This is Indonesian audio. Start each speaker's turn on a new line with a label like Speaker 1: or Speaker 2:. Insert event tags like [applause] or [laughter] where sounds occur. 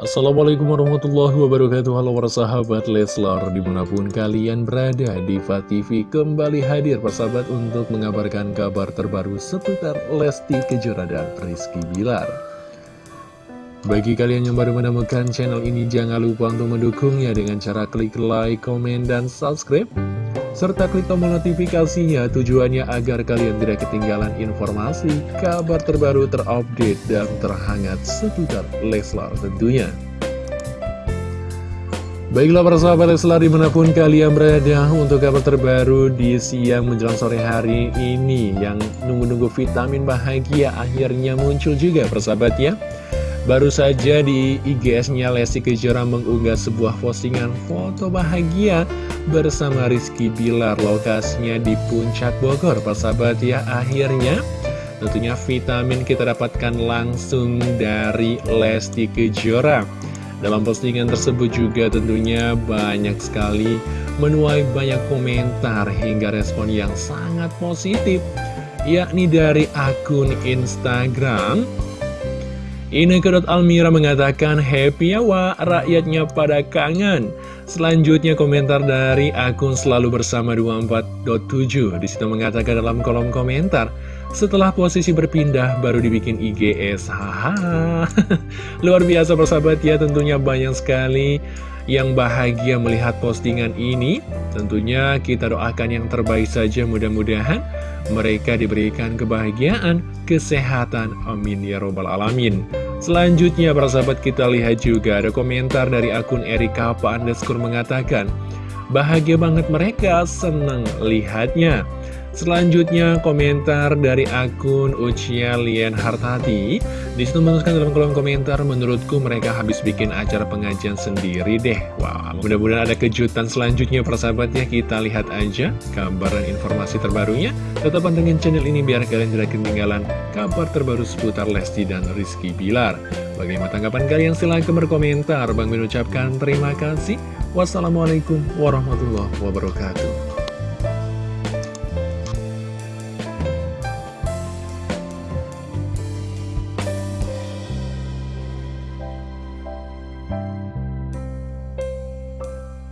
Speaker 1: Assalamualaikum warahmatullahi wabarakatuh. Halo para sahabat Leslar Di mana pun kalian berada Diva TV kembali hadir persahabat Untuk mengabarkan kabar terbaru Seputar Lesti Kejora dan Rizky Bilar. Bagi kalian yang baru menemukan channel ini Jangan lupa untuk mendukungnya Dengan cara klik like, komen, dan subscribe serta klik tombol notifikasinya tujuannya agar kalian tidak ketinggalan informasi, kabar terbaru terupdate, dan terhangat seputar Leslar tentunya. Baiklah para sahabat Leslar di mana pun kalian berada untuk kabar terbaru di siang menjelang sore hari ini yang nunggu-nunggu vitamin bahagia akhirnya muncul juga persahabat ya. Baru saja di IGS-nya Lesti Kejora mengunggah sebuah postingan foto bahagia bersama Rizky Bilar. Lokasinya di Puncak Bogor persahabat ya akhirnya tentunya vitamin kita dapatkan langsung dari Lesti Kejora. Dalam postingan tersebut juga tentunya banyak sekali menuai banyak komentar hingga respon yang sangat positif yakni dari akun Instagram Ineke Almira mengatakan happy ya wa rakyatnya pada kangen. Selanjutnya komentar dari akun selalu bersama 24.7 Di situ mengatakan dalam kolom komentar setelah posisi berpindah baru dibikin IGS [laughs] Haha Luar biasa persahabat ya tentunya banyak sekali yang bahagia melihat postingan ini Tentunya kita doakan yang terbaik saja mudah-mudahan mereka diberikan kebahagiaan, kesehatan, amin ya robbal alamin. Selanjutnya para sahabat kita lihat juga ada komentar dari akun Erika Pak Underscore mengatakan, Bahagia banget mereka, seneng lihatnya. Selanjutnya komentar dari akun Ucia Lian Hartati Di situ menuliskan dalam kolom komentar Menurutku mereka habis bikin acara pengajian sendiri deh. Wow, mudah-mudahan ada kejutan selanjutnya persahabatnya Kita lihat aja kabar dan informasi terbarunya. Tetap pantengin channel ini biar kalian tidak ketinggalan Kabar terbaru seputar Lesti dan Rizky Bilar. Bagaimana tanggapan kalian? Silahkan berkomentar. Bang mengucapkan terima kasih. Wassalamualaikum warahmatullahi wabarakatuh